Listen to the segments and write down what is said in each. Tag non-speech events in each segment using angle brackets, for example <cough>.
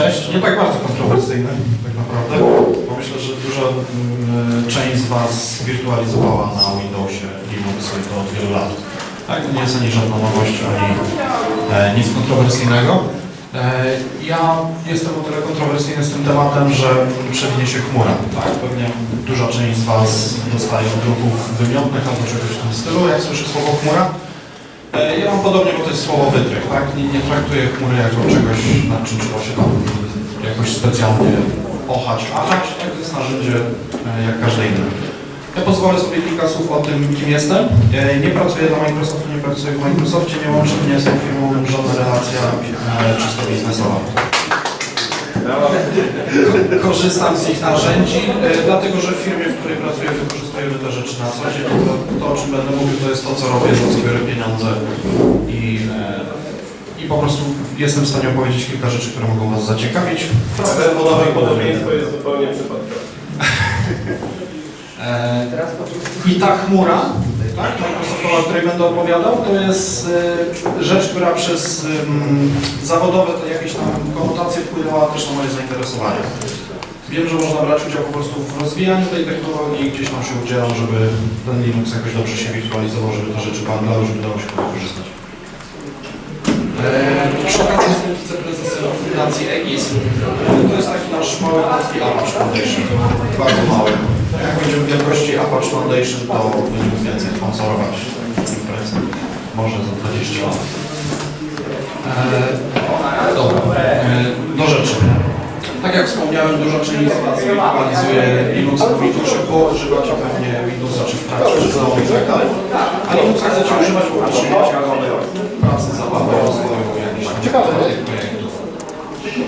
cześć. Nie tak bardzo kontrowersyjny, tak naprawdę, bo myślę, że duża mm, część z Was wirtualizowała na Windowsie Linuxy to od wielu lat. Tak, nie jest ani żadna nowość, ani e, nic kontrowersyjnego. E, ja jestem o tyle kontrowersyjny z tym tematem, że przewinie się chmura. Tak, pewnie duża część z Was dostaje odruchów wymiotnych albo czegoś w tym stylu, jak słyszy słowo chmura. E, Ja mam podobnie, bo to jest słowo wytrych, tak? Nie, nie traktuję chmury jako czegoś, nad czym trzeba się tam jakoś specjalnie ochać, achać, tak? To jest narzędzie e, jak każde inne. Ja pozwolę sobie kilka słów o tym, kim jestem. E, Nie pracuję dla Microsoftu, nie pracuję w Microsoftie, nie łączy mnie z tą firmą żadna relacja czysto biznesowa. Korzystam z ich narzędzi, e, dlatego że w firmie, w której pracuję, wykorzystujemy te rzeczy na co dzień. To, to, o czym będę mówił, to jest to, co robię, za co biorę pieniądze i, e, i po prostu jestem w stanie opowiedzieć kilka rzeczy, które mogą Was zaciekawić. Podobnie. Podobieństwo jest zupełnie przypadkowe. E, I ta chmura, tak, Microsoftowa, o której będę opowiadał, to jest e, rzecz, która przez zawodowe jakieś tam konotacje wpłynęła też na moje zainteresowanie. Wiem, że można brać udział po prostu w rozwijaniu tej technologii i gdzieś tam się udzielam, żeby ten Linux jakoś dobrze się wirtualizował, żeby te rzeczy pamiętały, żeby dało się wykorzystać. Eee, Przy okazji jestem wiceprezesem Fundacji EGIS. To jest taki nasz mały polski Foundation. Bardzo mały. Jak będziemy w wielkości Apache Foundation, to będziemy więcej sponsorować imprezy. Może za 20 lat. Eee, dobra, eee, do rzeczy. Tak jak wspomniałem, duża część z Was wirtualizuje Linux w Windowsie, bo używacie pewnie Windowsa czy w pracy, czy znowu i tak dalej. A Linuxa chcecie używać po prostu w pracy, zabawy, rozwoju, jakichś tam projektów.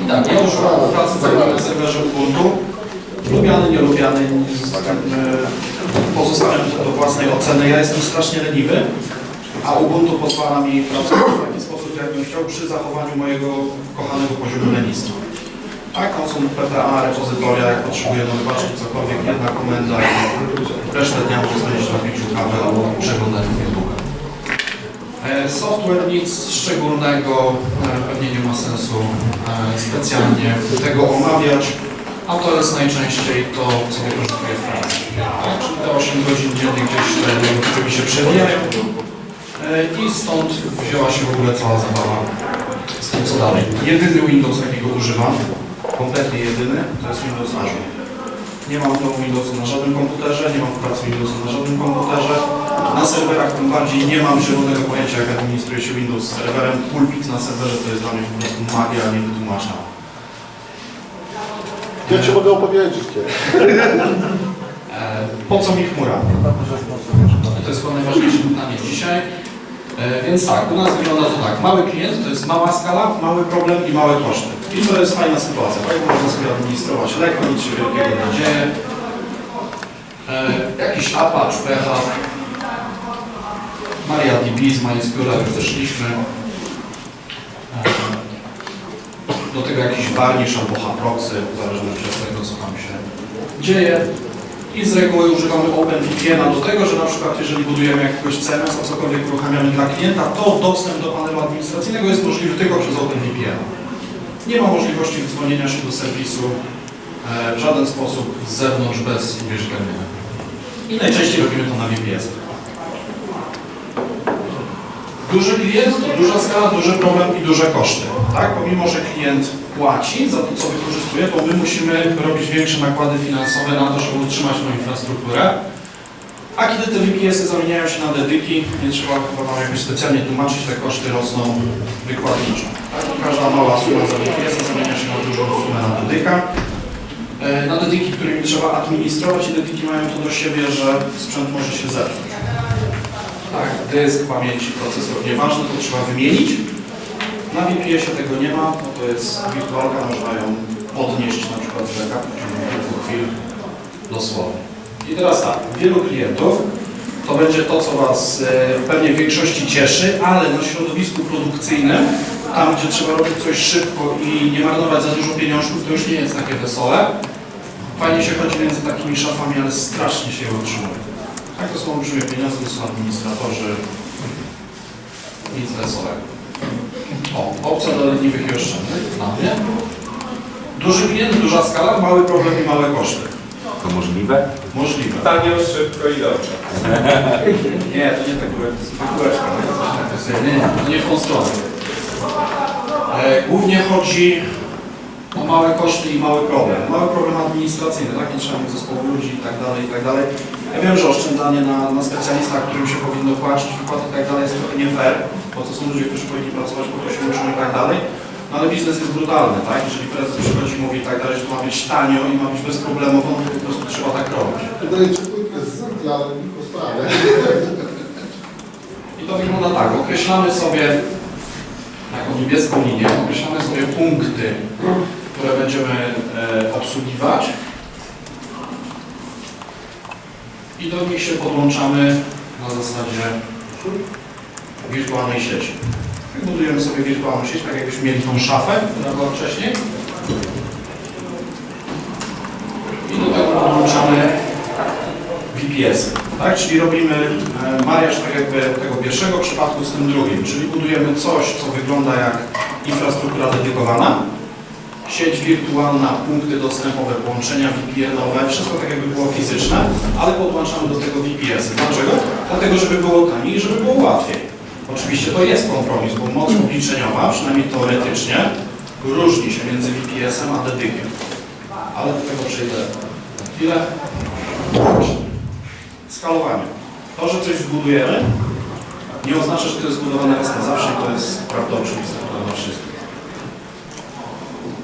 I tak, ja używam w pracy cały na serwerze Ubuntu. Lubiany, nielubiany, e, pozostawiam to do własnej oceny. Ja jestem strasznie leniwy, a Ubuntu pozwala mi pracować w taki sposób, jakbym chciał, przy zachowaniu mojego kochanego poziomu lenistwa. Tak, są PTA, repozytoria, jak potrzebuję do wybaczki cokolwiek, jedna komenda i resztę dnia mogę spędzić na piciu kawy albo przeglądaniu Facebooka. E, Software nic szczególnego, e, pewnie nie ma sensu specjalnie tego omawiać, a to jest najczęściej to, co wykorzystuję w pracy. Czyli te 8 godzin dziennie gdzieś te mi się przewijają e, i stąd wzięła się w ogóle cała zabawa z tym, co dalej. Jedyny Windows, jakiego używam, kompletnie jedyny, to jest Windows Azure. Nie mam tego Windowsa na żadnym komputerze, nie mam w pracy Windowsa na żadnym komputerze. Na serwerach tym bardziej nie mam zielonego pojęcia, jak administruje się Windows serwerem. Pulpit na serwerze to jest dla mnie po prostu magia niewytłumaczna. Ja Ci mogę opowiedzieć kiedyś. E, po co mi chmura? To jest chyba najważniejsze pytanie dzisiaj. E, więc tak, u nas wygląda to tak. Mały klient to jest mała skala, mały problem i małe koszty. I to jest fajna sytuacja, tak? Można sobie administrować lekko, nic się wielkiego nie dzieje. E, jakiś Apache, PH, MariaDB z MySQL już też szliśmy. E, do tego jakiś varnish albo haproxy, w zależności od tego, co tam się dzieje. I z reguły używamy OpenVPN-a do tego, że na przykład jeżeli budujemy jakiegoś CMS, a cokolwiek uruchamiamy dla klienta, to dostęp do panelu administracyjnego jest możliwy tylko przez OpenVPN. Nie ma możliwości dzwonienia się do serwisu e, w żaden sposób z zewnątrz bez uwierzytelnienia. I najczęściej robimy to na VPS. Duży klient duża skala, duży problem i duże koszty. Tak? Pomimo, że klient płaci za to, co wykorzystuje, to my musimy robić większe nakłady finansowe na to, żeby utrzymać tą infrastrukturę. A kiedy te VPS-y zamieniają się na dedyki, nie trzeba chyba Wam jakoś specjalnie tłumaczyć, te koszty rosną wykładniczo. Tak? Każda mała suma za VPS zamienia się na dużą sumę na dedyka. E, Na dedyki, którymi trzeba administrować i dedyki mają to do siebie, że sprzęt może się zepsuć. Tak, dysk, pamięci, procesor, nieważne, to trzeba wymienić. Na VPS-ie tego nie ma, to jest wirtualka, można ją podnieść na przykład z backupu w kilku chwil dosłownie. I teraz tak, wielu klientów to będzie to, co Was e, pewnie w większości cieszy, ale na środowisku produkcyjnym, tam gdzie trzeba robić coś szybko i nie marnować za dużo pieniążków, to już nie jest takie wesołe. Fajnie się chodzi między takimi szafami, ale strasznie się je utrzymuje. Tak, to są olbrzymie pieniądze, to są administratorzy, nic wesołego. O, opcja dla leniwych i oszczędnych, dla mnie. Duży klient, duża skala, mały problem i małe koszty. To możliwe? Możliwe. Tanio, szybko i dobrze. Nie, to nie tak było, to jest kółeczka. Nie, nie w tą stronę. E, głównie chodzi o małe koszty i mały problem. Mały problem administracyjny, tak? Nie trzeba mieć zespołu ludzi i tak dalej, i tak dalej. Ja wiem, że oszczędzanie na, na specjalistach, którym się powinno płacić, wypłaty i tak dalej jest trochę nie fair, bo to są ludzie, którzy powinni pracować, po to się uczą i tak dalej. No ale biznes jest brutalny, tak? Jeżeli prezes przychodzi i mówi i tak dalej, że to ma być tanio i ma być bezproblemowo, no to po prostu trzeba tak robić. Dajecie płytkę z po sprawie. I to wygląda tak, określamy sobie taką niebieską linię, określamy sobie punkty, które będziemy e, obsługiwać i do nich się podłączamy na zasadzie wirtualnej sieci. Budujemy sobie wirtualną sieć, tak jakbyśmy mieli tą szafę, która była wcześniej. I do tego podłączamy VPS-y, tak? Czyli robimy e, mariaż tak jakby tego pierwszego przypadku z tym drugim, czyli budujemy coś, co wygląda jak infrastruktura dedykowana, sieć wirtualna, punkty dostępowe, połączenia VPN-owe, wszystko tak jakby było fizyczne, ale podłączamy do tego VPS-y. Dlaczego? Dlatego, żeby było taniej i żeby było łatwiej. Oczywiście to jest kompromis, bo moc obliczeniowa, przynajmniej teoretycznie, różni się między VPS-em a dedykiem. Ale do tego przejdę chwilę. Skalowanie. To, że coś zbudujemy, nie oznacza, że to jest zbudowane raz na zawsze i to jest prawda oczywista dla wszystkich.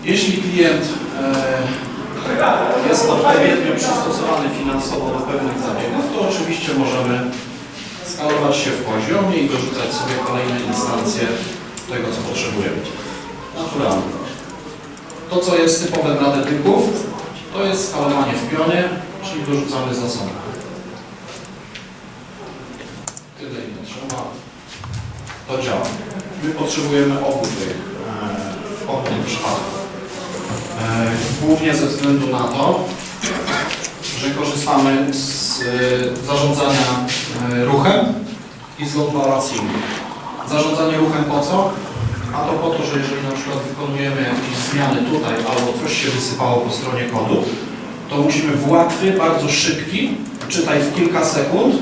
Jeśli klient e, jest odpowiednio przystosowany finansowo do pewnych zabiegów, to oczywiście możemy skalować się w poziomie i dorzucać sobie kolejne instancje tego, co potrzebujemy. Naturalnie. To, co jest typowe dla dedyków, to jest skalowanie w pionie, czyli dorzucamy zasoby. Tyle ile trzeba. To działa. My potrzebujemy obu tych, e, obu tych. E, głównie ze względu na to, że korzystamy z e, zarządzania e, ruchem i z balancing. Zarządzanie ruchem po co? A to po to, że jeżeli na przykład wykonujemy jakieś zmiany tutaj albo coś się wysypało po stronie kodu, to musimy w łatwy, bardzo szybki, czytaj w kilka sekund,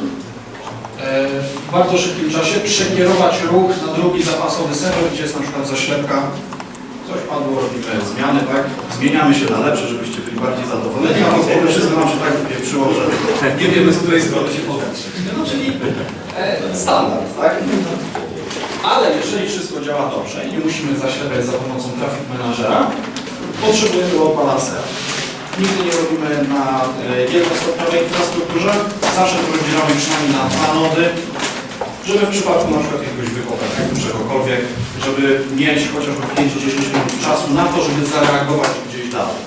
w bardzo szybkim czasie przekierować ruch na drugi zapasowy serwer, gdzie jest na przykład zaślepka. Coś padło, robimy zmiany, tak? Zmieniamy się na lepsze, żebyście byli bardziej zadowoleni, a potem wszystko nam się tak wypieprzyło, że nie wiemy z której strony się popatrzeć. No czyli e, standard, tak? Ale jeżeli wszystko działa dobrze i nie musimy zaślepiać za pomocą traffic managera, potrzebujemy load balancera. Nigdy nie robimy na e, jednostopniowej infrastrukturze, zawsze to rozdzielamy przynajmniej na dwa nody, żeby w przypadku na przykład jakiegoś wykopu, czegokolwiek, żeby mieć chociażby 5-10 minut czasu na to, żeby zareagować gdzieś dalej.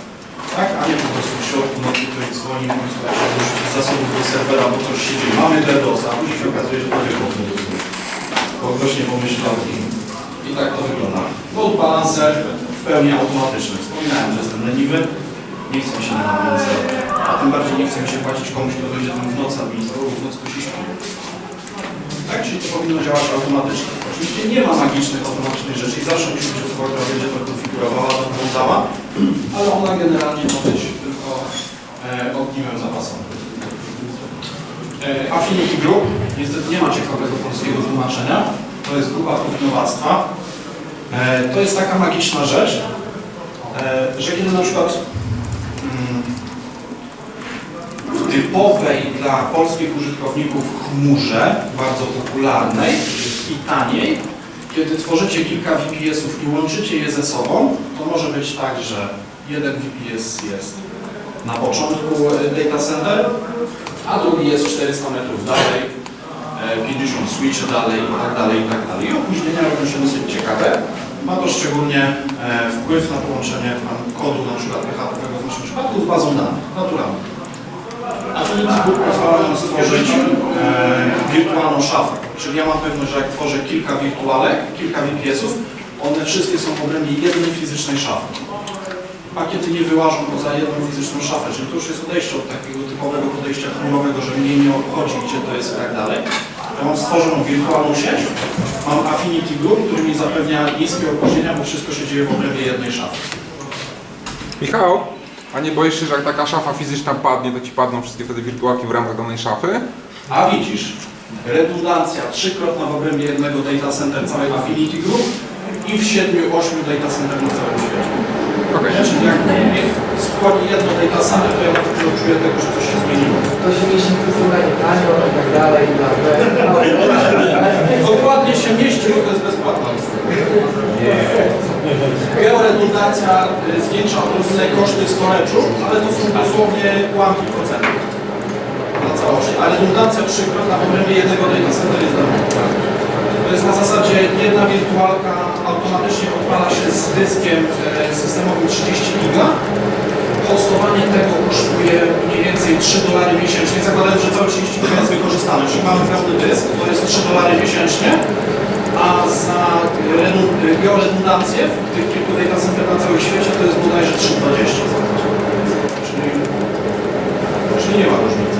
Tak? A nie po prostu w środku nocy ktoś dzwoni, słuchajcie, dorzucić zasobów do serwera, bo coś się dzieje. Mamy DDoS, a później się okazuje, że to wykop nie dostuje. Bo ktoś nie pomyślał i, i tak to wygląda. Load balancer w pełni automatyczny. Wspominałem, że jestem leniwy, nie chcę się na. A tym bardziej nie chcę się płacić komuś, kto będzie tam w nocy administrował, w nocy ktoś śpi. Tak? Czyli to powinno działać automatycznie. Oczywiście nie ma magicznych, automatycznych rzeczy i zawsze musi być osoba, która będzie to konfigurowała, doglądała, ale ona generalnie ma być tylko e, ogniwem zapasowym. E, Affinity Group, niestety nie ma ciekawego polskiego tłumaczenia, to jest grupa prównowactwa. E, to jest taka magiczna rzecz, e, że kiedy na przykład mm, w typowej dla polskich użytkowników chmurze, bardzo popularnej i taniej, kiedy tworzycie kilka VPS-ów i łączycie je ze sobą, to może być tak, że jeden VPS jest na początku e, data center, a drugi jest 400 metrów dalej, e, 50 switchy dalej i tak dalej, i tak dalej. I opóźnienia robią się dosyć ciekawe. Ma to szczególnie e, wpływ na połączenie kodu na przykład PHP w naszym przypadku z bazą danych, naturalnie. Affinity Group pozwala nam stworzyć e, wirtualną szafę. Czyli ja mam pewność, że jak tworzę kilka wirtualek, kilka VPS-ów, one wszystkie są w obrębie jednej fizycznej szafy. Pakiety nie wyłażą poza jedną fizyczną szafę, czyli to już jest odejście od takiego typowego podejścia chmurowego, że mnie nie obchodzi, gdzie to jest i tak dalej. Ja mam stworzoną wirtualną sieć, mam Affinity Group, który mi zapewnia niskie opóźnienia, bo wszystko się dzieje w obrębie jednej szafy. Michał, a nie boisz się, że jak taka szafa fizyczna padnie, to ci padną wszystkie wtedy wirtualki w ramach danej szafy? A widzisz, redundancja trzykrotna w obrębie jednego data center całej Affinity Group i w 7-8 data center na całym świecie. Ja, czyli jak skłoni jedno data center, to ja na pewno czuję tego, że coś się zmieniło. To się mieści w stosunkach tanio i tak dalej. i tak dalej. <laughs> Dokładnie się mieści, bo to jest bezpłatna Georedundancja y, zwiększa odrobinę koszty storage'u, ale to są dosłownie ułamki procentów na całość. A redundancja trzykrotna w obrębie jednego center jest darmowa. To jest na zasadzie jedna wirtualka automatycznie odpala się z dyskiem e, systemowym 30 giga. Hostowanie tego kosztuje mniej więcej 3 dolary miesięcznie, zakładając, że cały 30 giga jest wykorzystany. Czyli mamy pełny dysk, to jest 3 dolary miesięcznie, a za redun- georedundancję w tych kilku data na całym świecie to jest bodajże 3,20 Czyli, czyli nie ma różnicy.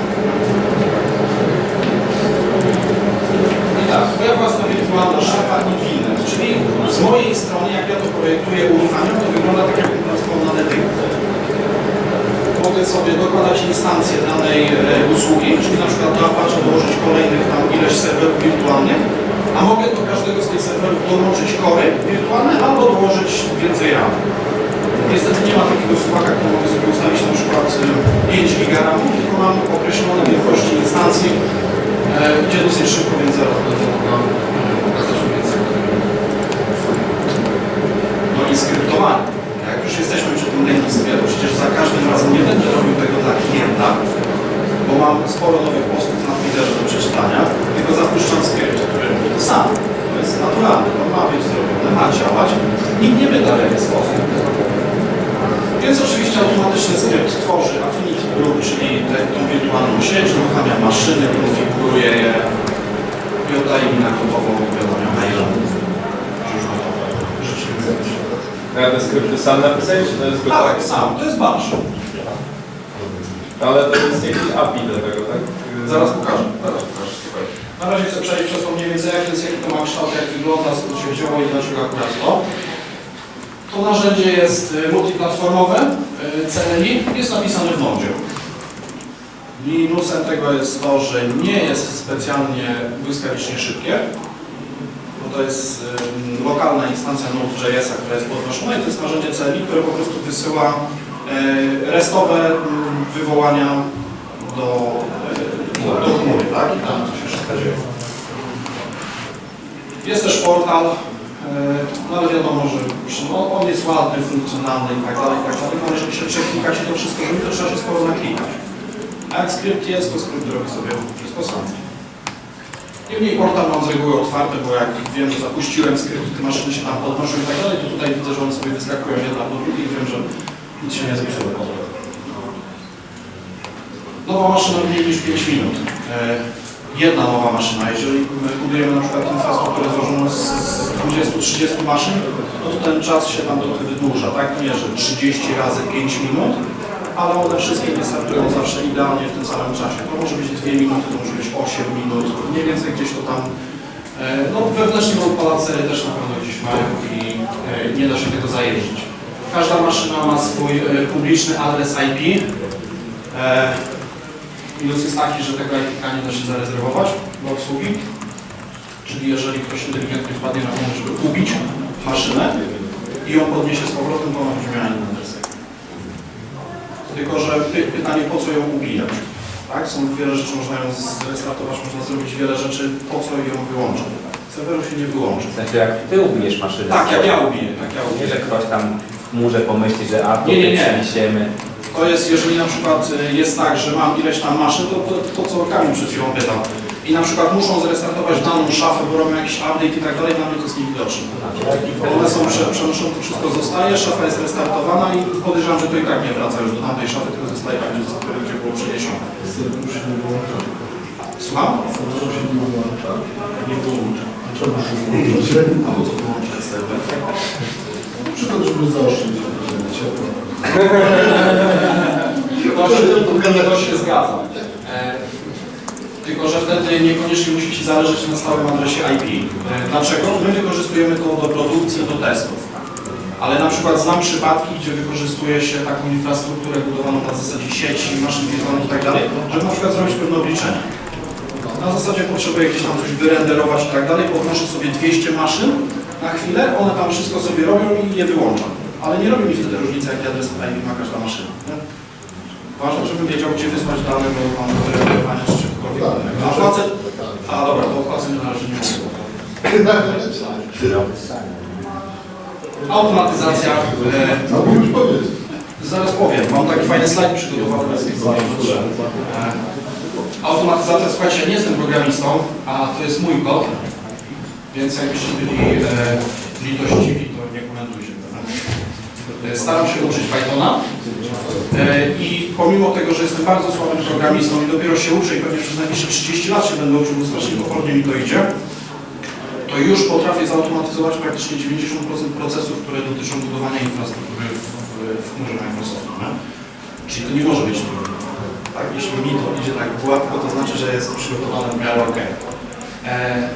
I tak, moja własna wirtualna szafa Infinet, czyli z mojej strony, jak ja to projektuję, uruchamiam, to wygląda tak, jak na Netyku. Mogę sobie dokładać instancję danej e, usługi, czyli na przykład do Apache dołożyć kolejnych tam ileś serwerów wirtualnych, a mogę do każdego z tych serwerów dołączyć kory wirtualne albo dołożyć więcej RAM. Niestety nie ma takiego słupaka, który mogę sobie ustawić na przykład e, 5 GB RAM, tylko mam określone wielkości instancji, e, gdzie dosyć szybko, więc zaraz będę mogła e, pokazać więcej. No i skryptowanie. Jak już jesteśmy przy tym lenistwie, to przecież za każdym razem nie będę robił tego dla klienta, bo mam sporo nowych postów na Twitterze do przeczytania, tylko zapuszczam skrypt, który robi to jest naturalne, to ma być zrobione, ma działać. Nikt nie pyta w jaki sposób. Więc oczywiście automatyczny skrypt tworzy Affinity Group, czyli tę tą wirtualną sieć, uruchamia maszyny, konfiguruje je i oddaje mi na gotową wiadomość. Życzliwe. Ja te skrypty sam napisałeś, czy to jest? Tak, sam. To jest bash. Ale to jest jakiś API do tego, tak? Zaraz pokażę. Zaraz pokażę. Na razie chcę przejść przez to jest, jaki to ma kształt, jak wygląda, skąd się wzięło i dlaczego akurat to. To narzędzie jest y, multiplatformowe, y, CLI, jest napisane w Node. Minusem tego jest to, że nie jest specjalnie błyskawicznie szybkie, bo to jest y, lokalna instancja Node.js, która jest podnoszona i to jest narzędzie CLI, które po prostu wysyła restowe wywołania do, do, do chmury, tak? I tam to się wszystko dzieje. Jest też portal, y, no ale wiadomo, że no, on jest ładny, funkcjonalny i tak dalej, tak dalej, ale jeżeli się przeklikać i to wszystko to trzeba się sporo naklikać. A jak skrypt jest, to skrypt robi sobie sam. Niemniej portal mam z reguły otwarty, bo jak wiem, że zapuściłem skrypt, te maszyny się tam podnoszą i tak dalej, to tutaj widzę, że one sobie wyskakują jedna po drugiej i wiem, że nic się nie zepsuło. Nowa maszyna mniej niż 5 minut. Jedna nowa maszyna. Jeżeli my budujemy na przykład infrastrukturę złożoną z z 20-30 maszyn, no to ten czas się tam trochę wydłuża, tak? Nie, że 30 razy 5 minut, ale one wszystkie nie startują zawsze idealnie w tym samym czasie. To może być 2 minuty, to może być 8 minut, mniej więcej gdzieś to tam. e, No wewnętrznie odpalacery też na pewno gdzieś mają i e, nie da się tego zajeździć. Każda maszyna ma swój e, publiczny adres IP. Minus jest taki, że tego IP nie da się zarezerwować do obsługi. Czyli jeżeli ktoś inteligentnie wpadnie na pomysł, żeby ubić maszynę i ją podniesie z powrotem, to ona będzie miała inny adres. Tylko, że py- pytanie, po co ją ubijać? Tak? Są wiele rzeczy, można ją zrestartować, można zrobić wiele rzeczy, po co ją wyłączyć. Serweru się nie wyłączy. W sensie jak ty ubijesz maszynę. Tak, jak ja ubiję, tak ja Nie, ubiję. że ktoś tam w murze pomyśli, że a to Nie, nie, nie. przeniesiemy. To jest, jeżeli na przykład y, jest tak, że mam ileś tam maszyn, to, to, to co Kamil przed chwilą pytał. I na przykład muszą zrestartować daną szafę, bo robią jakiś update i tak dalej, dla mnie to jest niewidoczne. One są prze, przenoszone, to wszystko zostaje, szafa jest restartowana i podejrzewam, że to i tak nie wraca już do tamtej szafy, tylko zostaje tam, gdzie, było przeniesione. Wyłącza. Słucham? Nie wyłącza. Czemu się wyłącza? A po co wyłączyć serwer? Na przykład, żeby zaoszczędzić ciepło. To się, to się zgadza. E, Tylko, że wtedy niekoniecznie musi Ci zależeć na stałym adresie IP. E, Dlaczego? My wykorzystujemy to do produkcji, do testów. Ale na przykład znam przypadki, gdzie wykorzystuje się taką infrastrukturę budowaną na zasadzie sieci, maszyn wirtualnych i tak żeby na przykład zrobić pewne obliczenia. Na zasadzie potrzebuję gdzieś tam coś wyrenderować i tak podnoszę sobie 200 maszyn na chwilę, one tam wszystko sobie robią i je wyłączam. Ale nie robi mi wtedy różnicy, jaki adres IP ma każda maszyna. Nie? Ważne, żebym wiedział, gdzie wysłać dane do tam do wyrenderowania czy czegokolwiek innego. A płacę... A dobra, to o płacę na razie nie. Automatyzacja. E, No już powiedz. Zaraz powiem, mam taki fajny slajd przygotowany. E, Automatyzacja, słuchajcie, nie jestem programistą, a to jest mój kod, więc jakbyście byli e, litościwi, to nie komentujcie. E, Staram się uczyć Pythona e, i pomimo tego, że jestem bardzo słabym programistą i dopiero się uczę i pewnie przez najbliższe 30 lat się będę uczył, bo strasznie powolnie mi to idzie, to już potrafię zautomatyzować praktycznie 90% procesów, które dotyczą budowania infrastruktury w, w, w chmurze Microsoftu. Nie? Czyli to nie może być trudne. Tak, jeśli mi to idzie tak gładko, to znaczy, że jest przygotowane w miarę ok. E,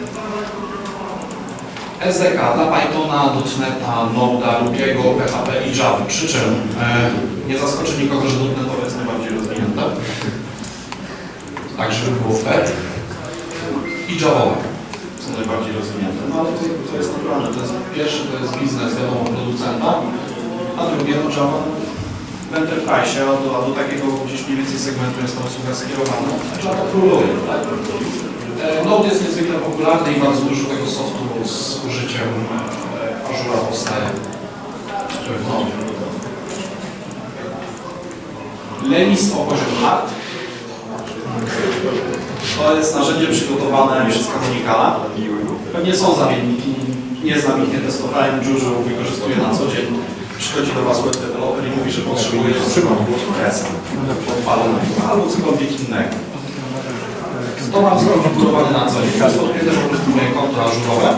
SDK dla Pythona, .NETA, Node'a, Rubiego, PHP i Java. Przy czym e, nie zaskoczy nikogo, że .NETowe jest najbardziej rozwinięte. Tak, żeby było fair. I Javaowe są najbardziej rozwinięte. No ale to, to jest naturalne. To jest pierwszy, to jest biznes, wiadomo, producenta, a drugie to Java w Enterprise, a do, a do takiego gdzieś mniej więcej segmentu jest ta usługa skierowana. Java króluje. Tak? E, Node jest niezwykle popularny i bardzo dużo tego softu z użyciem e, Azura powstaje, który w Node. Lenistwo poziom hard. To jest narzędzie przygotowane przez Canonicala. Pewnie są zamienniki, nie znam ich, nie testowałem, Juju wykorzystuję na co dzień. Przychodzi do Was web developer i mówi, że potrzebuje odpalonego albo cokolwiek innego. To mam na co dzień. Jest podpięte po prostu moje konto ażurowe.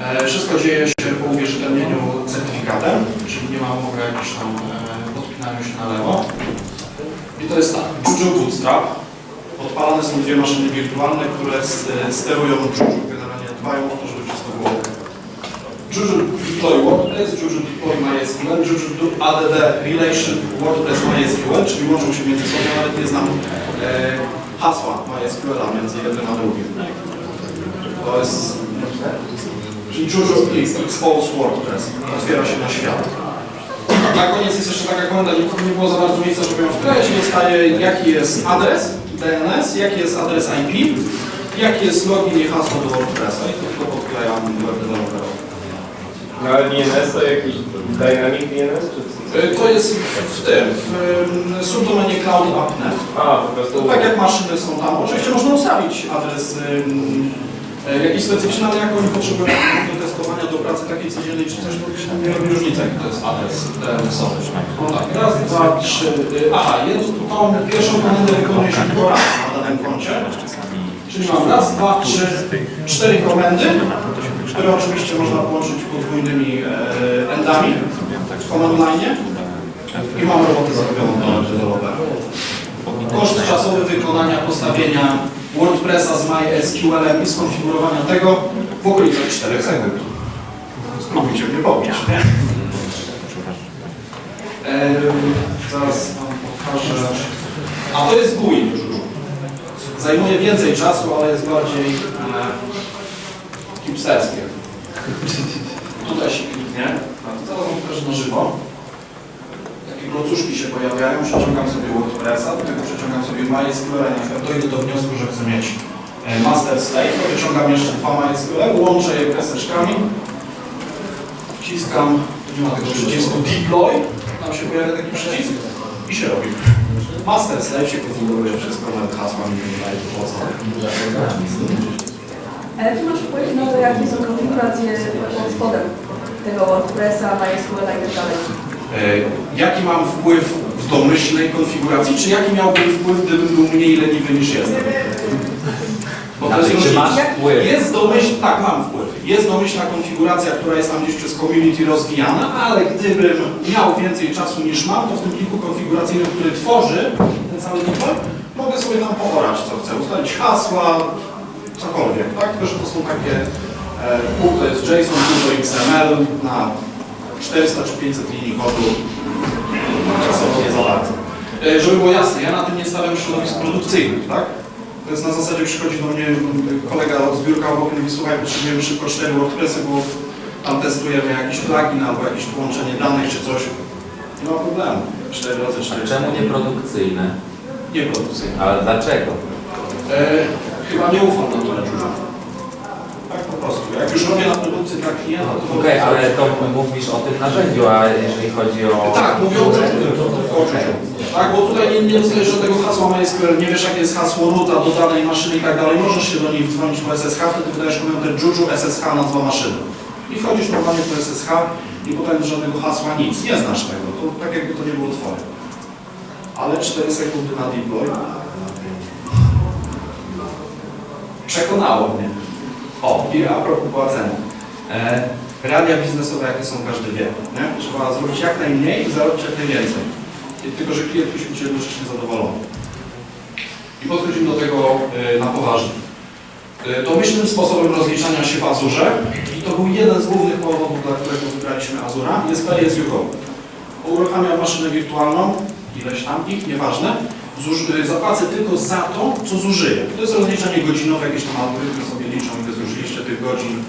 E, Wszystko dzieje się po uwierzytelnieniu certyfikatem, czyli nie ma mowy o tam e, podpinaniu się na lewo. I to jest tak, Juju Bootstrap. Odpalane są dwie maszyny wirtualne, które e, sterują Juju, generalnie dbają o to, żeby wszystko było. Juju Deploy WordPress, Juju Deploy MySQL, do ADD Relation WordPress MySQL, czyli łączą się między sobą, nawet nie znam hasła MySQL-a między jednym a drugim. To jest... Czyli Juju Expose WordPress otwiera się na świat. Na koniec jest jeszcze taka komenda, nie było za bardzo miejsca, żeby ją wkleić. Dostaje jaki jest adres DNS, jaki jest adres IP, jaki jest login i hasło do WordPressa i to tylko podklejam web developerowi. No ale DNS to jakiś Dynamic DNS? Czy To jest w tym, w subdomenie Cloud App.net. A, po prostu... Tak jak maszyny są tam, oczywiście można ustawić adres e, jakiś specyficzny, ale jak oni potrzebują do testowania, do pracy takiej codziennej czy coś, to nie robi różnicy, jaki to jest adres DNS-owy. No tak, raz, dwa, trzy, y, aha, jedną, tą pierwszą komendę wykonuje się tylko raz na danym koncie. Czyli mam raz, dwa, trzy, cztery komendy, które oczywiście można połączyć podwójnymi e, endami w command line i mam robotę zrobioną dla dewelopera. Koszt czasowy wykonania postawienia WordPressa z MySQL-em i skonfigurowania tego w okolicach 4 sekund. Spróbujcie mnie pobić? Ehm, zaraz wam pokażę. A to jest GUI. Zajmuje więcej czasu, ale jest bardziej e, hipsterskie. Tutaj się kliknie, wam pokażę na żywo. Takie klocuszki się pojawiają, przeciągam sobie WordPressa, do tego przeciągam sobie MySQL, na przykład dojdę do wniosku, że chcę mieć e, master slave, to wyciągam jeszcze dwa MySQL, łączę je kreseczkami, wciskam, nie ma tego przycisku deploy, tam się pojawia taki przycisk i się robi. Master slave się konfiguruje wszystko, nawet hasła mi nie daje po co. Ale czy masz wpływ na to, jakie są konfiguracje pod spodem tego WordPressa, MySQL i tak dalej? E, Jaki mam wpływ w domyślnej konfiguracji, czy jaki miałbym wpływ, gdybym był mniej leniwy niż jestem? Bo to jest Czy masz wpływ? Jest domyśl, tak mam wpływ. Jest domyślna konfiguracja, która jest tam gdzieś przez community rozwijana, ale gdybym miał więcej czasu niż mam, to w tym pliku konfiguracyjnym, który tworzy ten cały deploy, mogę sobie tam poorać co chcę, ustalić hasła, cokolwiek, tak? Tylko, że to są takie, e, to jest JSON, to XML na 400 czy 500 linii kodu czasowo nie za bardzo. E, Żeby było jasne, ja na tym nie stawiam środowisk produkcyjnych, tak? To jest na zasadzie, przychodzi do mnie kolega od zbiórka obok i mówi, słuchaj, potrzebujemy szybko 4 WordPressy, bo tam testujemy jakiś plugin albo jakieś połączenie danych czy coś. Nie ma problemu. 4 razy 4 Czemu nieprodukcyjne? Nie produkcyjne. Ale dlaczego? E, chyba nie ufam na tyle dużo. Tak po prostu. Jak już robię na produkcji dla klienta, to... Okej, ale to mówisz o tym narzędziu, a jeżeli chodzi o... Tak, mówię o uczuciu tylko, tylko o uczuciu. Tak, bo tutaj nie, nie dostajesz żadnego hasła MySQL, nie wiesz jakie jest hasło roota do danej maszyny i tak dalej. Możesz się do niej dzwonić po SSH, wtedy wydajesz komendę Juju SSH nazwa maszyny. I wchodzisz normalnie po SSH i potem żadnego hasła, nic. Nie znasz tego. To tak jakby to nie było twoje. Ale 4 sekundy na deploy. Przekonało mnie. O, i a propos płacenia. E, realia biznesowe jakie są, każdy wie. Nie? Trzeba zrobić jak najmniej i zarobić jak najwięcej. Tylko, że klient musi być jednocześnie zadowolony. I podchodzimy do tego e, na poważnie. E, Domyślnym sposobem rozliczania się w Azurze, i to był jeden z głównych powodów, dla którego wybraliśmy Azura, jest you go. Uruchamiam maszynę wirtualną, ileś tam ich, nieważne, y, zapłacę tylko za to, co zużyję. To jest rozliczanie godzinowe, jakieś tam algorytmy sobie liczą, godzin.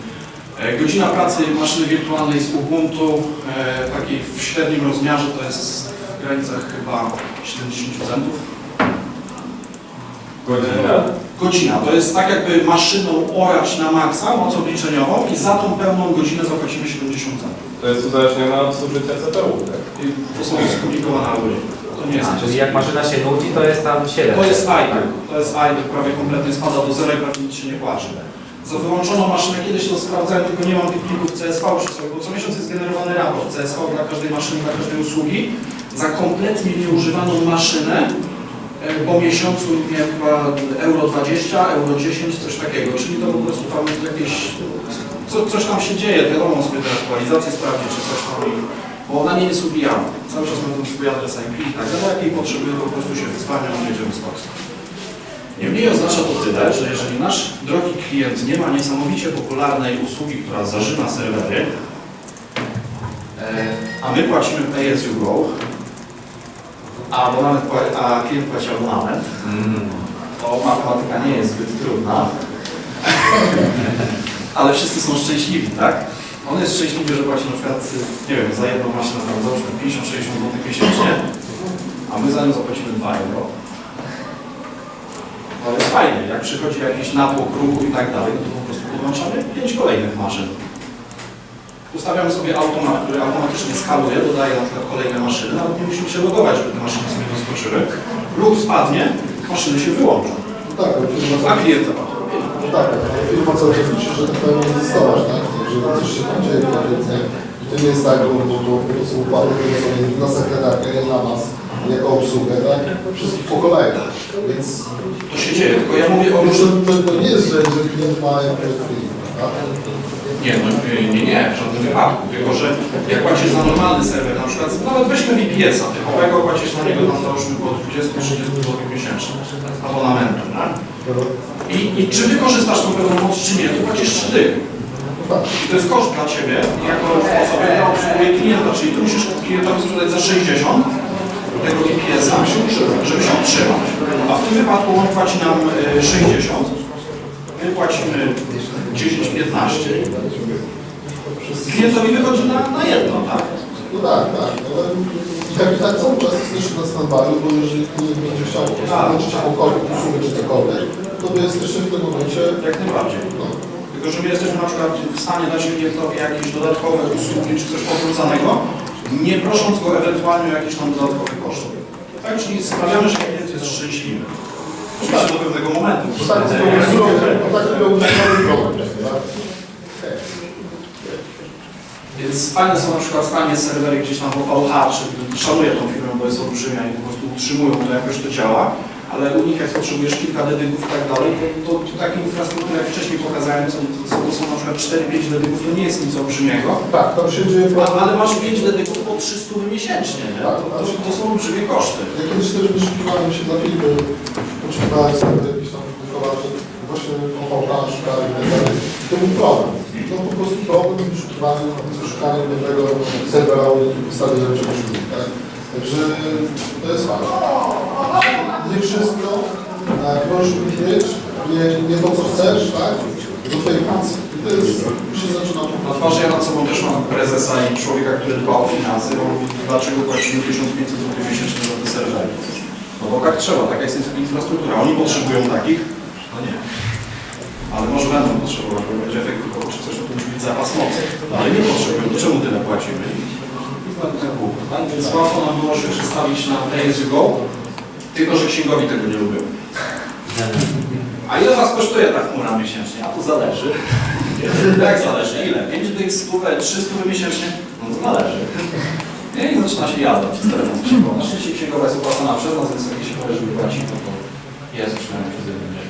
E, Godzina pracy maszyny wirtualnej z Ubuntu, e, takiej w średnim rozmiarze, to jest w granicach chyba 70 centów. Godzina? Godzina, to jest tak jakby maszyną orać na maksa, moc obliczeniową i za tą pełną godzinę zapłacimy 70 centów. To jest uzależnione od zużycia CPU, tak? I to są skomplikowane algorytmy. To nie jest A, czyli jak maszyna się nudzi, to jest tam 7. To jest idle. To jest idle, prawie kompletnie spada do zera i prawie nic się nie płacze. Za wyłączoną maszynę kiedyś to sprawdzałem, tylko nie mam tych plików CSV przy sobie, bo co miesiąc jest generowany raport CSV dla każdej maszyny, dla każdej usługi. Za kompletnie nieużywaną maszynę e, po miesiącu, nie wiem, chyba euro 20, euro 10, coś takiego. Czyli to po prostu tam jakieś, co, coś tam się dzieje, wiadomo sobie te aktualizacje sprawdzić, czy coś tam, bo ona nie jest ubijana. Cały czas ten swój adres IP i tak dalej, jak jej potrzebuje, to po prostu się wyzwania, on jedziemy z Polski. Niemniej oznacza to tyle, że jeżeli nasz drogi klient nie ma niesamowicie popularnej usługi, która zażyna serwery, e, a my płacimy pay as you go, a, abonament, a klient płaci abonament, to matematyka nie jest zbyt trudna, <laughs> ale wszyscy są szczęśliwi, tak? On jest szczęśliwy, że płaci na przykład, nie wiem, za jedną maszynę tam załóżmy 50-60 zł miesięcznie, a my za nią zapłacimy 2 euro. To jest fajne, jak przychodzi jakiś natłok ruchu i tak dalej, to po prostu podłączamy 5 kolejnych maszyn. Ustawiamy sobie automat, który automatycznie skaluje, dodaje na przykład kolejne maszyny, nawet nie musimy się logować, żeby te maszyny sobie doskoczyły. Ruch spadnie, maszyny się wyłączą, No tak, firma a cały klient zapłaci. no tak, firma cały czas liczy, że tak powiem egzystować, tak? Że coś się tam dzieje to nie jest tak, bo, bo, bo, to układy, które są na sekretarkę, nie na nas, jako obsługę, tak? Wszystkich po kolei. Więc To się dzieje, tylko ja mówię o różnym... to, to nie jest, że, że klient ma jakąś tak? Nie, no, nie, nie, w żadnym wypadku. Tylko, że jak płacisz za normalny serwer, na przykład, nawet weźmy VPS-a typowego, płacisz na niego tam załóżmy około 20-30 zł miesięcznie abonamentu, tak? I, I czy wykorzystasz tą pewną moc, czy nie, to płacisz 3 dychy. I to jest koszt dla Ciebie, jako osoby, która obsługuje klienta, czyli Ty musisz klientowi sprzedać za 60 tego VPS-a, żeby się utrzymać. A w tym wypadku on płaci nam y, 60, my płacimy 10-15. Klientowi wychodzi na, na jedno, tak? No tak, tak, ale jak i tak cały czas jesteśmy na stand-by, bo jeżeli klient będzie chciał po prostu włączyć jakąkolwiek usługę czy cokolwiek, to my jesteśmy w tym momencie, Jak najbardziej. no, Tylko, że my jesteśmy na przykład w stanie dać klientowi jakieś dodatkowe usługi czy coś powróconego, nie prosząc go ewentualnie o jakieś tam dodatkowe koszty. Tak, czyli sprawiamy, że klient jest szczęśliwy. Oczywiście do pewnego momentu. Więc fajne są na przykład stanie serwery gdzieś tam w OVH, czy szanuję tą firmę, bo jest olbrzymia i po prostu utrzymują to, jakoś to działa, ale u nich jak potrzebujesz kilka dedyków i tak dalej, to, to takie infrastruktury, jak wcześniej pokazałem, co, co to są na przykład 4-5 dedyków, to nie jest nic olbrzymiego, Tak, tam się dzieje problem. ale masz 5 dedyków po 300 miesięcznie, nie? To, to, to są olbrzymie koszty. Ja kiedyś też wyszukiwałem się dla filmy, potrzebowałem sobie jakieś tam wychowacze, właśnie OVH szukali i tak dalej. To to był problem. No po prostu problem wyszukiwania, wyszukania dobrego serwera ustawienia czegoś tak? Także to jest fakt. Nie wszystko tak, możesz mieć, nie, nie to co chcesz, tak? Do twojej pracy. I to jest, się zaczyna po Na twarzy ja nad sobą też mam prezesa i człowieka, który dba o finanse, bo mówi, dlaczego płacimy 1500 zł miesięcznie za te serwery. No bo tak trzeba, taka jest infrastruktura. Oni potrzebują takich? No nie. Ale może będą potrzebować, bo będzie efekt tylko czy coś, to musi być zapas mocy. Ale nie potrzebują, to czemu tyle płacimy? Tak tak tak? Więc łatwo nam było się przestawić na pay as you go, tylko że księgowi tego nie lubią. A ile was kosztuje ta chmura miesięcznie? A to zależy. Jak zależy? Ile? 5 dych, 100, 300 miesięcznie? No to zależy. Nie, I zaczyna się jazda przez telefon księgowy. Na szczęście księgowa jest opłacana przez nas, więc jak się powie, żeby płacić, no to jest przynajmniej przez jeden dzień.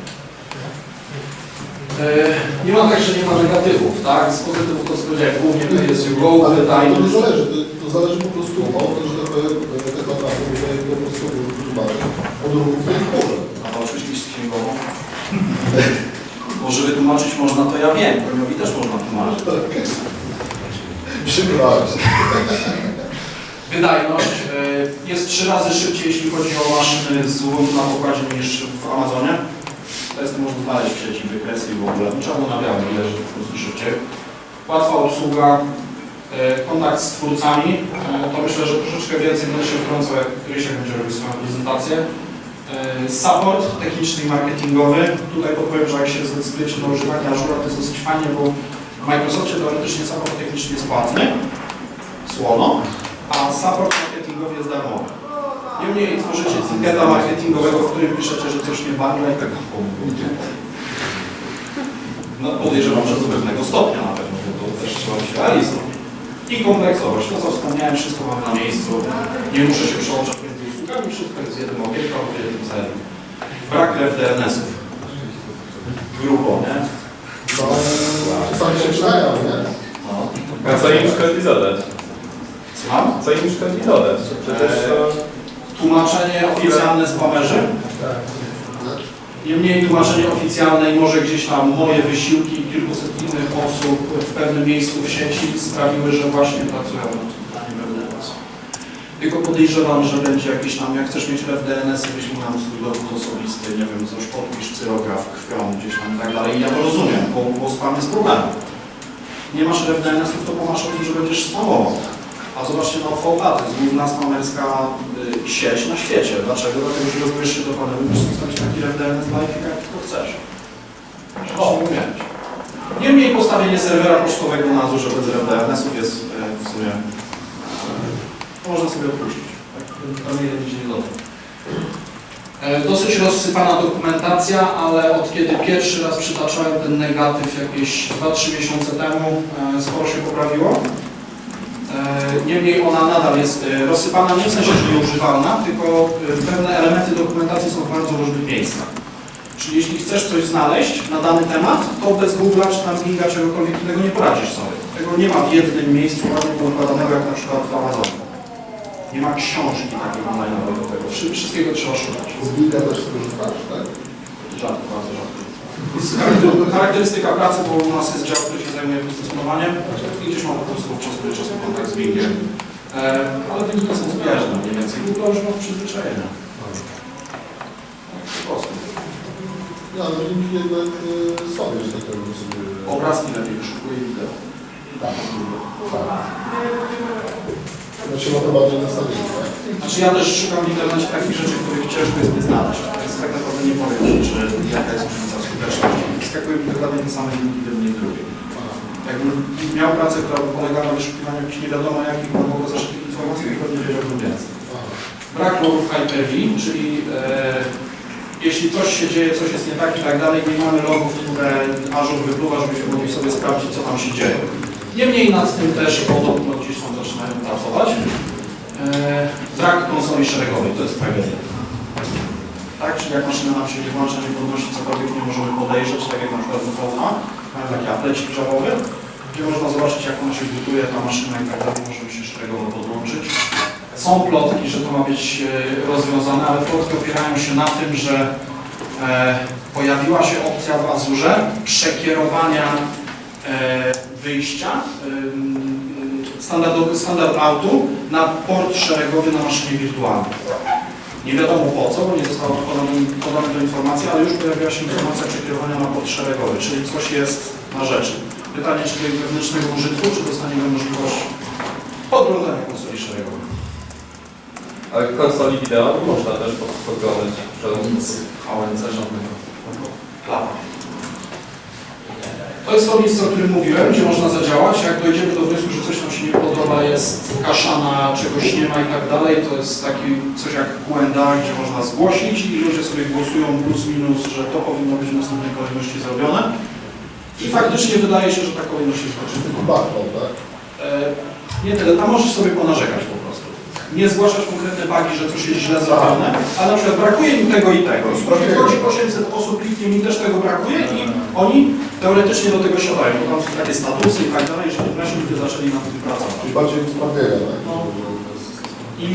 Nie ma tak, że nie ma negatywów, tak? Z pozytywów to co powiedziałem, głównie to jest you go, Ale to nie zależy, to, to zależy po prostu od, że tak powiem, tak naprawdę, że po prostu używasz od ruchu. A oczywiście jest księgową. Bo żeby tłumaczyć można, to ja wiem. Premiowi też można tłumaczyć. Przybrać. Wydajność e, jest trzy razy szybciej, jeśli chodzi o maszyny z łąk na pokładzie niż w Amazonie. To jest, można znaleźć w sieci wykresy i w ogóle. Było na białym leży po prostu szybciej. Łatwa obsługa, e, kontakt z twórcami. E, To myślę, że troszeczkę więcej będę się wtrącał, jak Rysiek będzie robił swoją prezentację. E, Support techniczny i marketingowy. Tutaj podpowiem, że jak się zdecydujecie na używanie Azure, to jest dosyć fajnie, bo w Microsoftie teoretycznie support techniczny jest płatny, słono, a support marketingowy jest darmowy. Niemniej tworzycie etykieta marketingowego, w którym piszecie, że coś nie bangla i tak. No podejrzewam, że do pewnego stopnia na pewno, bo to też trzeba być realistą. I kompleksowość, to co wspomniałem, wszystko mamy na miejscu. Nie muszę się przełączać między usługami, wszystko jest w jednym albo w jednym celu. Brak ref DNS-ów. Grubo, nie? No, czasami się przydają, nie? No. A co im szkodzi dodać? Słucham? Co im szkodzi dodać? Przecież to... Tłumaczenie oficjalne spamerzy. Niemniej tłumaczenie oficjalne i może gdzieś tam moje wysiłki i kilkuset innych osób w pewnym miejscu w sieci sprawiły, że właśnie pracują nad dodaniem RDNS. Tylko podejrzewam, że będzie jakiś tam, jak chcesz mieć RDNS, wyślij nam swój dowód osobisty, nie wiem, coś podpisz, cyrograf, krwią gdzieś tam i tak dalej. I ja to rozumiem, bo, bo spam jest problemem. Nie masz RDNS-ów, to pomasz o tym, że będziesz spamował. A zobaczcie na OVH, to jest główna spamerska y, sieć na świecie. Dlaczego? Dlatego, że logujesz się do panelu i możesz ustawić taki RDNS dla jak tylko chcesz. O, umieć. Niemniej postawienie serwera pocztowego na Azure bez RDNS-ów jest y, w sumie, y, to można sobie odpuścić. Tak? Tam. E, Dosyć rozsypana dokumentacja, ale od kiedy pierwszy raz przytaczałem ten negatyw jakieś 2-3 miesiące temu, e, sporo się poprawiło. E, Niemniej ona nadal jest e, rozsypana nie w sensie, że nieużywalna, tylko e, pewne elementy dokumentacji są w bardzo różnych miejscach. Czyli jeśli chcesz coś znaleźć na dany temat, to bez Google'a czy tam Binga czegokolwiek innego nie poradzisz sobie. Tego nie ma w jednym miejscu ładnie poukładanego jak na przykład w Amazonie. Nie ma książki takiej online do tego. Wszy- Wszystkiego trzeba szukać. Z Biga też korzystasz, tak? Rzadko, bardzo rzadko. Jest charakterystyka pracy, bo u nas jest dział, który się zajmuje pozycjonowaniem i gdzieś mam po prostu od czasu do czasu kontakt z Bingiem. E, ale wyniki są zbieżne mniej więcej. Google już ma przyzwyczajenia. Tak, po prostu. No, ale linki jednak y, sobie, że tak powiem, sobie... Obrazki lepiej wyszukuję i wideo. Tak, tak. No trzeba to bardziej nastawić, tak? Znaczy ja też szukam w internecie takich rzeczy, których ciężko jest nie znaleźć. Więc tak naprawdę nie powiem czy jaka jest różnica skuteczności. Wyskakują mi dokładnie te same linki, gdybym nie drugie. Jakbym miał pracę, która polegała na wyszukiwaniu jakichś nie wiadomo jakich głęboko zaszytych informacji, to pewnie wiedziałbym więcej. Brak logów Hyper-V, czyli e, jeśli coś się dzieje, coś jest nie tak i tak dalej, nie mamy logów, które Azure wypluwa, żebyśmy mogli sobie sprawdzić, co tam się dzieje. Niemniej nad tym też podobno gdzieś tam zaczynają pracować. E, brak konsoli szeregowej, to jest tragedia. Tak, czyli jak maszyna nam się nie włącza, nie podnosi cokolwiek, nie możemy podejrzeć, tak jak na przykład VH, mamy taki aplecik javowy, gdzie można zobaczyć, jak ona się butuje, ta maszyna i tak dalej, możemy się szeregowo podłączyć. Są plotki, że to ma być e, rozwiązane, ale plotki opierają się na tym, że e, pojawiła się opcja w Azurze przekierowania wyjścia standardowy, standard autu na port szeregowy na maszynie wirtualnej. Nie wiadomo po co, bo nie została podana, to informacja, ale już pojawiła się informacja przekierowania na port szeregowy, czyli coś jest na rzeczy. Pytanie, czy do wewnętrznego użytku, czy dostaniemy możliwość podglądania konsoli szeregowej. Ale konsoli wideo można też pod- podglądać przed ONC żadnego. Klapa. To jest to miejsce, o którym mówiłem, gdzie można zadziałać. Jak dojdziemy do wniosku, że coś nam się nie podoba, jest kaszana, czegoś nie ma i tak dalej, to jest taki coś jak QA, gdzie można zgłosić i ludzie sobie głosują plus minus, że to powinno być w następnej kolejności zrobione. I faktycznie wydaje się, że ta kolejność jest potrzebna. tylko background, tak? E, Nie tyle, tam możesz sobie ponarzekać. Nie zgłaszać konkretne bugi, że coś jest źle zrobione, ale na przykład brakuje mi tego i tego. I wchodzi 800 osób, kliknie mi też tego brakuje i oni teoretycznie do tego siadają, bo tam są takie statusy i tak dalej, że wreszcie ludzie zaczęli nad tym pracować. Czyli bardziej usprawnienia, tak? No. I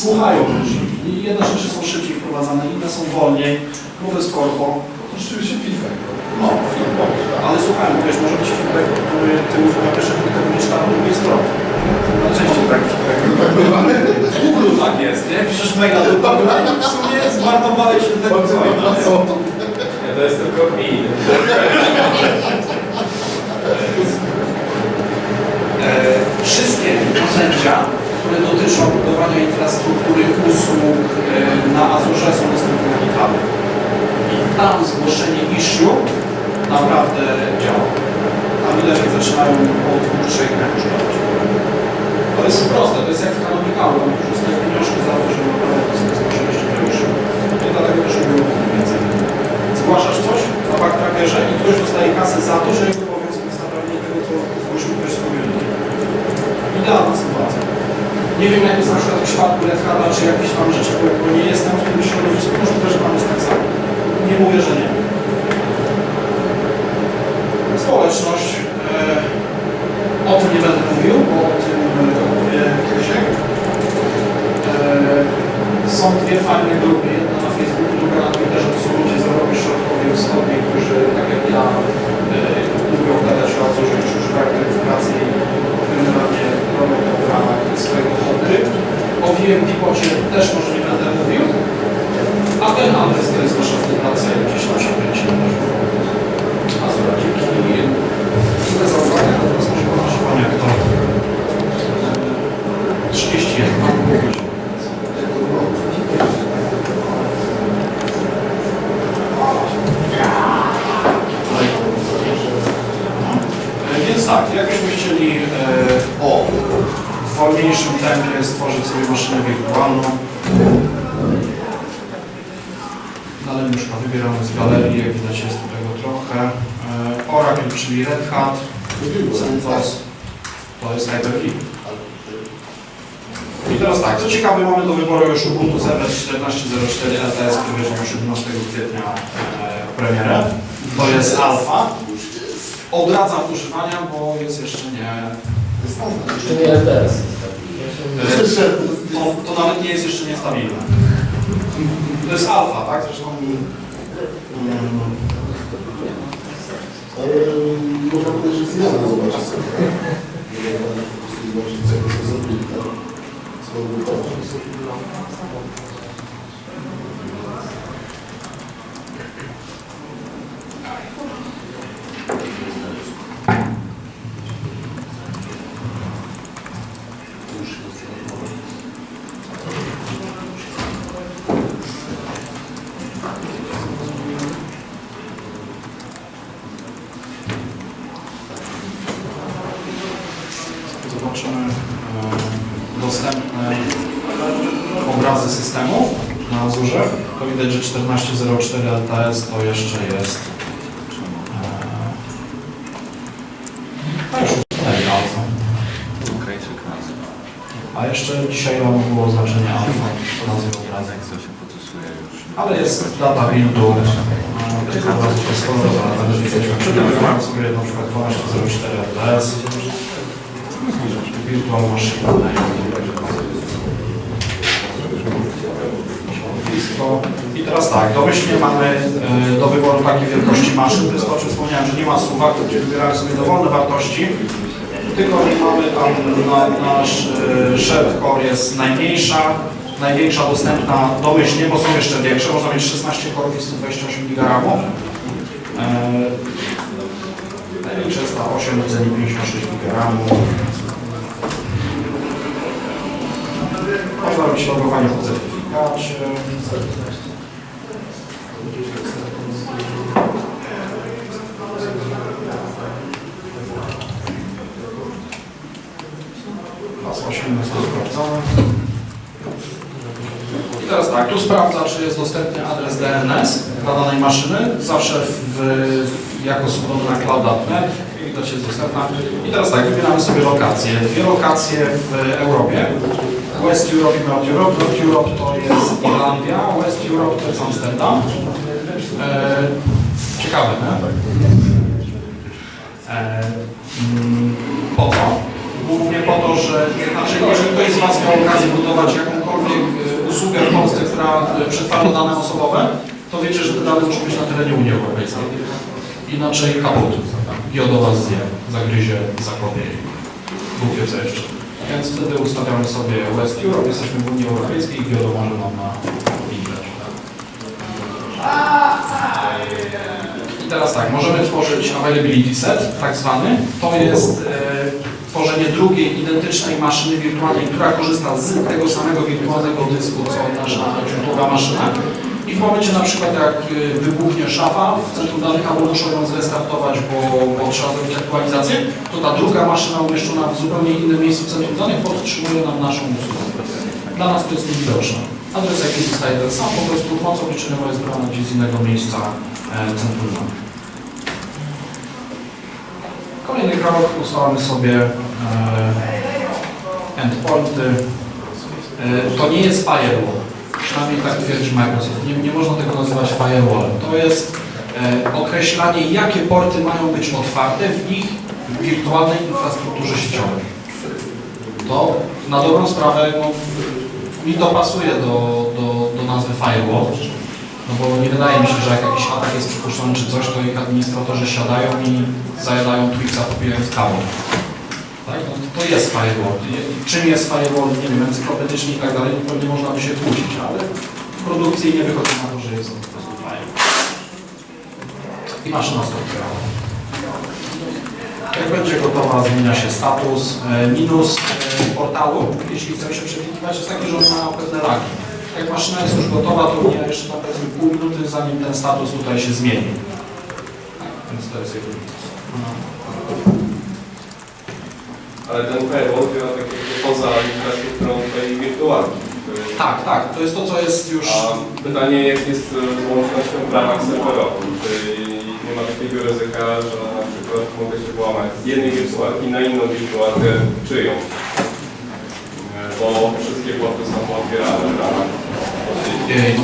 słuchają ludzi. I jedne rzeczy są szybciej wprowadzane, inne są wolniej, bo to jest korpo. To rzeczywiście feedback. No, feedback. Ale słuchajmy, wiesz, może być feedback, który ty uzupełniasz, jak tego nie czyta po drugiej stronie. Najczęściej tak. Tak bywa. W tak jest, nie? Piszesz maila do Google i w sumie zmarnowałeś się tego Bardzo maila. nie? to jest tylko feed. E, wszystkie narzędzia, które dotyczą budowania infrastruktury usług e, na Azure są dostępne na GitHubie. I tam zgłoszenie issue naprawdę działa. Tam widać, jak zaczynają od dwóch, trzech używać. To jest proste, to jest jak w kanonikalu, tam już dostaję pieniążki za to, że zgłosiliście to już. I dlatego też robią więcej. Zgłaszasz coś na backtrackerze i ktoś dostaje kasę za to, że jego obowiązkiem jest naprawienie tego, co zgłosił ktoś z community. Idealna sytuacja. Nie wiem, jak jest na przykład w przypadku czy jakichś tam rzeczy, bo nie jestem w tym środowisku, możliwe, że tam jest tak samo. Nie mówię, że nie. Społeczność. E, o tym nie będę mówił, bo o tym e, opowie Krzysiek. E, są dwie fajne grupy, jedna na Merci. Widać, że 14.04 LTS to jeszcze jest e, a już jeszcze dzisiaj rano było znaczenie alfa nazy obrazek. Ale jest data buildu, tych obrazów jest sporo, ale widać, przygotowałem sobie na przykład 12.04 LTS. Virtual machine. blisko. I teraz tak, domyślnie mamy e, do wyboru takiej wielkości maszyn. To jest to, o czym wspomniałem, że nie ma suwak, gdzie wybieramy sobie dowolne wartości, tylko nie mamy tam na, nasz e, shared core jest najmniejsza, największa dostępna domyślnie, bo są jeszcze większe, można mieć 16 korów i 128 GB. E, największa jest ta 8 celi 56 GB. Można robić logowanie w 18 sprawdzamy. I teraz tak, tu sprawdza, czy jest dostępny adres DNS dla danej maszyny. Zawsze w, jako subdomena cloud.net widać jest dostępna. I teraz tak, wybieramy sobie lokacje. Dwie lokacje w Europie. West Europe i North Europe. North Europe to jest Irlandia, West Europe to jest Amsterdam. E, ciekawe, nie? E, mm, po co? Głównie po to, że znaczy, jeżeli ktoś z Was miał okazję budować jakąkolwiek e, usługę w Polsce, która e, przetwarza dane osobowe, to wiecie, że te dane muszą być na terenie Unii Europejskiej. Inaczej kaput. Giodo Was zje, zagryzie, zakopie i wie co jeszcze. Więc wtedy ustawiamy sobie West Europe, jesteśmy w Unii Europejskiej i Giodo może nam na liczbę. I teraz tak, możemy tworzyć availability set, tak zwany. To jest e, tworzenie drugiej identycznej maszyny wirtualnej, która korzysta z tego samego wirtualnego dysku, co nasza źródłowa maszyna. I w momencie na przykład jak e, wybuchnie szafa w centrum danych, albo muszą ją zrestartować, bo, bo trzeba zrobić aktualizację, to ta druga maszyna umieszczona w zupełnie innym miejscu centrum danych podtrzymuje nam naszą usługę. Dla nas to jest niewidoczne. Adres IP zostaje ten sam, po prostu mocą liczynową jest brana gdzieś z innego miejsca e, centrum danych. Kolejny krok ustalamy sobie e, endpointy. E, to nie jest firewall, przynajmniej tak twierdzi Microsoft. Nie, nie można tego nazywać firewallem. To jest e, określanie, jakie porty mają być otwarte w ich wirtualnej infrastrukturze sieciowej. To na dobrą sprawę no, mi to pasuje do, do, do nazwy firewall, no bo nie wydaje mi się, że jak jakiś atak jest przypuszczony czy coś, to ich administratorzy siadają i zajadają Twixa popijając kawę. Tak? No, to jest firewall. Czym jest firewall, nie wiem, encyklopedycznie i tak dalej, no pewnie można by się kłócić, ale w produkcji nie wychodzi na to, że jest to po prostu firewall. I maszyna stopniowa. Jak będzie gotowa, zmienia się status. E, Minus e, portalu, jeśli chcemy się przeklikiwać, jest taki, że on ma pewne lagi. Jak maszyna jest już gotowa, to mija jeszcze tam powiedzmy pół minuty, zanim ten status tutaj się zmieni. Tak, więc to jest jego Ale ten firewall działa tak jakby poza infrastrukturą tej wirtualnej. Tak, tak, to jest to, co jest już... A pytanie, jak jest z łącznością w ramach serwerowych? Czy nie ma takiego ryzyka, że na przykład mogę się włamać z jednej wirtualki na inną wirtualkę czyjąś? E, Bo wszystkie porty są otwierane w ramach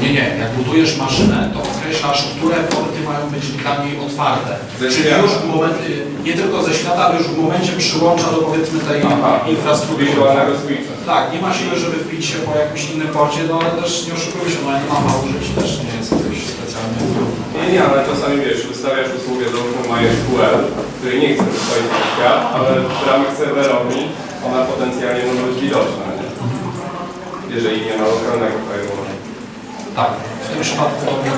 Nie, nie. Jak budujesz maszynę, to określasz, które porty mają być dla niej otwarte. Ze Czyli świata. już w momencie, nie tylko ze świata, ale już w momencie przyłącza do powiedzmy tej Aha, infrastruktury. wirtualnego switcha. Tak, nie ma siły, żeby wbić się po jakimś innym porcie, no ale też nie oszukujmy się, no jak mama użyć też nie jest jakoś specjalnie. Nie, nie, ale czasami wiesz, wystawiasz usługę do MySQL, której nie chcesz wystawić na świat, ale w ramach serwerowni ona potencjalnie może być widoczna, nie? Jeżeli nie ma lokalnego. Tak, w tym przypadku to nie,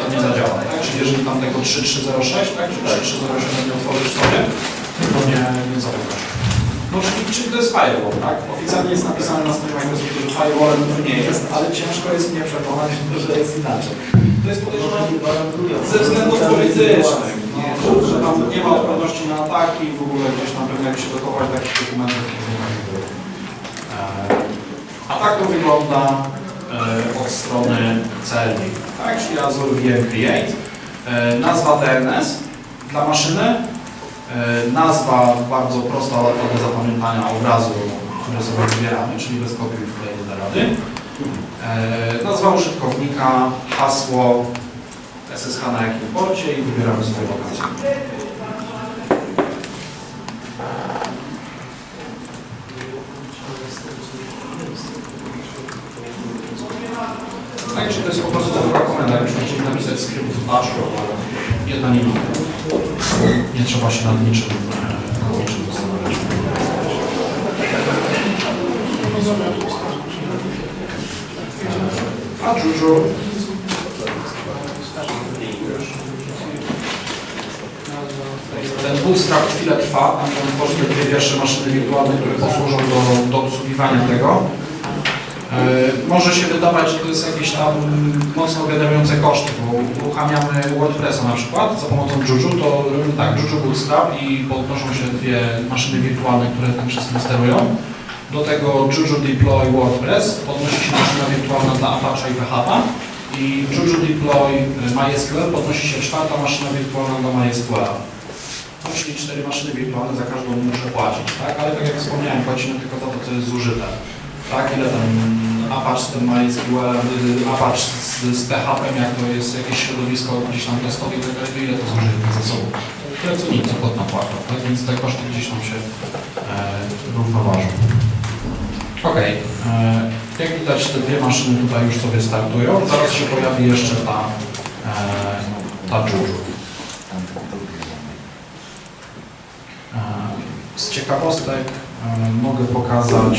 to nie zadziała. Tak? Czyli jeżeli tam tego 3306, tak, czy 3307 nie otworzysz sobie, to nie, nie zapytasz. No czyli, czyli to jest firewall, tak? Oficjalnie jest napisane na stronie Microsoftu, że firewallem to nie jest, ale ciężko jest mnie przekonać, <laughs> że jest inaczej. To jest podejrzewam ze względów politycznych, no, że tam nie ma odporności na ataki, w ogóle gdzieś tam pewnie jak się dochować takich dokumentów, to nie ma tego. A tak to wygląda e, od strony celnej. Tak, czyli Azure VM Create. E, nazwa DNS dla maszyny. E, nazwa bardzo prosta, łatwa do zapamiętania obrazu, który sobie wybieramy, czyli bez kopiuj i wkleju da rady. E, nazwa użytkownika, hasło, SSH na jakim porcie i wybieramy sobie lokację. Tak, czyli to jest po prostu zwykła komenda, jakbyśmy chcieli napisać skrypt w Bash, jedna linia. Nie trzeba się nad niczym, e, nad niczym zastanawiać. A Juju Ten bootstrap chwilę trwa, tam on tworzy dwie pierwsze maszyny wirtualne, które posłużą do, do obsługiwania tego. E, może się wydawać, że to jest jakieś tam mocno generujące koszty, bo uruchamiamy WordPressa na przykład za pomocą Juju, to tak, Juju Bootstrap i podnoszą się dwie maszyny wirtualne, które tym wszystkim sterują. Do tego Juju Deploy WordPress, podnosi się maszyna wirtualna dla Apache i PHP i Juju Deploy y, MySQL, podnosi się czwarta maszyna wirtualna dla MySQL. No, czyli cztery maszyny wirtualne, za każdą muszę płacić, tak? Ale tak jak wspomniałem, płacimy tylko za to, co jest zużyte. Tak, ile tam Apache z tym MySQL, Apache z, z PHP, jak to jest jakieś środowisko gdzieś tam testowe, i tak dalej, ile to zużyte ze sobą? Tyle co nic, co pod napłatą, tak? Więc te koszty gdzieś tam się e, równoważą. Ok, e, jak widać te dwie maszyny tutaj już sobie startują, zaraz się pojawi jeszcze ta, e, ta Juju. E, Z ciekawostek e, mogę pokazać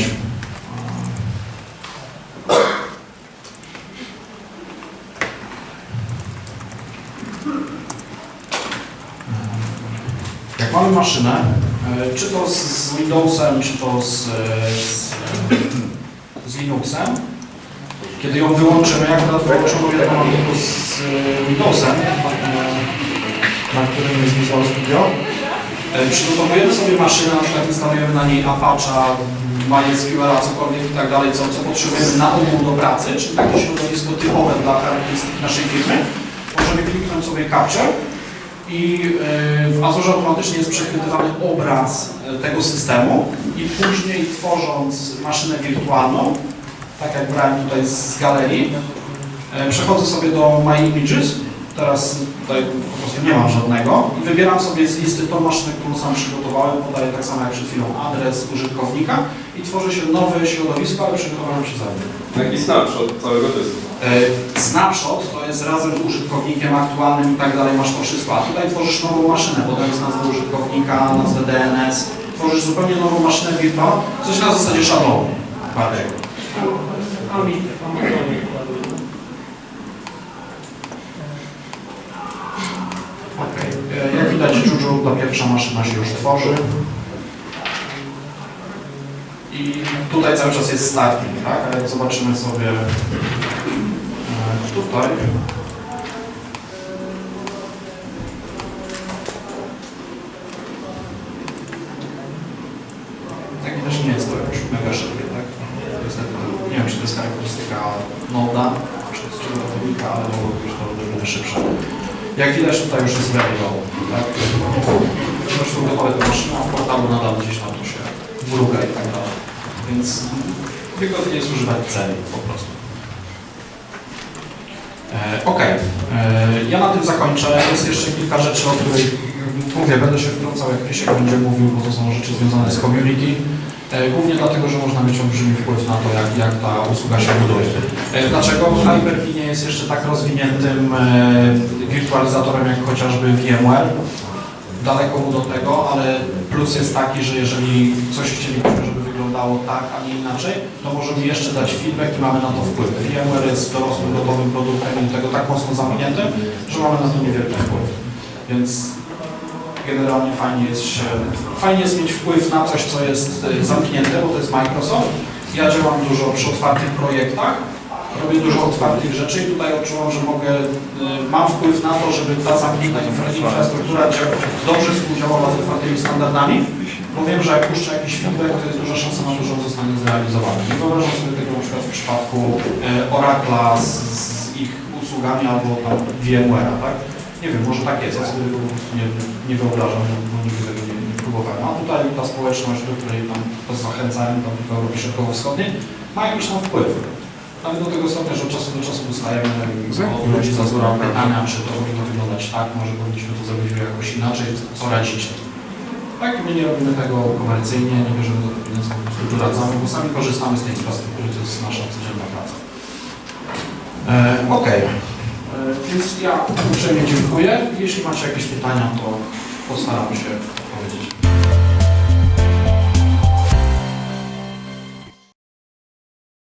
maszynę, e, czy to z, Windowsem, czy to z, e, z, z Linuxem, kiedy ją wyłączymy, jak wyłączoną jedną mam tylko z Windowsem, na którym jest Visual Studio, E, Przygotowujemy sobie maszynę, na przykład instalujemy na niej Apache, MySQL, cokolwiek i tak dalej, co, co potrzebujemy na ogół do pracy, czyli takie środowisko typowe dla charakterystyk naszej firmy. Możemy kliknąć sobie Capture i e, w Azure automatycznie jest przechwytywany obraz e, tego systemu i później tworząc maszynę wirtualną, tak jak brałem tutaj z galerii, e, przechodzę sobie do My Images, teraz tutaj po prostu nie mam żadnego i wybieram sobie z listy tą maszynę, którą sam przygotowałem, podaję tak samo jak przed chwilą adres użytkownika i tworzy się nowe środowisko, ale przygotowałem się za nim. Taki snapshot całego testu. E, Snapshot to jest razem z użytkownikiem aktualnym i tak dalej, masz to wszystko, a tutaj tworzysz nową maszynę, podając nazwę użytkownika, nazwę DNS, tworzysz zupełnie nową maszynę wirtualną, coś na zasadzie szablonu bardziej. Okej. E, Jak widać, Juju, ta pierwsza maszyna się już tworzy. I tutaj cały czas jest starting, tak? Ale jak zobaczymy sobie e, tutaj. Widać nie jest to już mega szybkie, tak? To nie wiem, czy to jest charakterystyka Noda, czy z czego ratownika, ale mogłoby być to odrobinę szybsze. Jak widać tutaj już jest ready używać celi po prostu. E, ok, e, ja na tym zakończę. Jest jeszcze kilka rzeczy, o których mówię, będę się wtrącał, jak Krzysiek będzie mówił, bo to są rzeczy związane z community. E, Głównie dlatego, że można mieć olbrzymi wpływ na to, jak, jak ta usługa się buduje. Dlaczego? Hyper-V nie jest jeszcze tak rozwiniętym wirtualizatorem jak chociażby VMware. Daleko mu do tego, ale plus jest taki, że jeżeli coś chcielibyśmy, żeby wyglądało tak, a nie inaczej, to możemy jeszcze dać feedback i mamy na to wpływ. VMware jest dorosłym, gotowym produktem i tego tak mocno zamkniętym, że mamy na to niewielki wpływ. Więc generalnie fajnie jest, się, fajnie jest mieć wpływ na coś, co jest e, zamknięte, bo to jest Microsoft. Ja działam dużo przy otwartych projektach, robię dużo otwartych rzeczy i tutaj odczuwam, że mogę, e, mam wpływ na to, żeby ta zamknięta infra- infrastruktura dobrze współdziałała z otwartymi standardami, bo wiem, że jak puszczę jakiś feedback, to jest duża szansa na to, że on zostanie zrealizowany. Nie wyobrażam sobie tego na przykład w przypadku e, Oracla z, z ich usługami albo tam VMware'a, tak? Nie wiem, może tak jest, ja sobie tego po prostu nie, nie wyobrażam, bo nigdy tego nie, nie próbowałem. A tutaj ta społeczność, do której tam zachęcałem, tam w Europie Środkowo-Wschodniej, ma jakiś tam wpływ. Nawet do tego stopnia, że od czasu do czasu dostajemy od ludzi z Azura pytania, czy to powinno wyglądać tak, może powinniśmy to zrobić jakoś inaczej, co radzicie. Tak, my nie robimy tego komercyjnie, nie bierzemy do tego pieniędzy, po prostu doradzamy, bo sami korzystamy z tej infrastruktury, to jest nasza codzienna praca. E, Okej, E, więc ja uprzejmie dziękuję. Jeśli macie jakieś pytania, to postaram się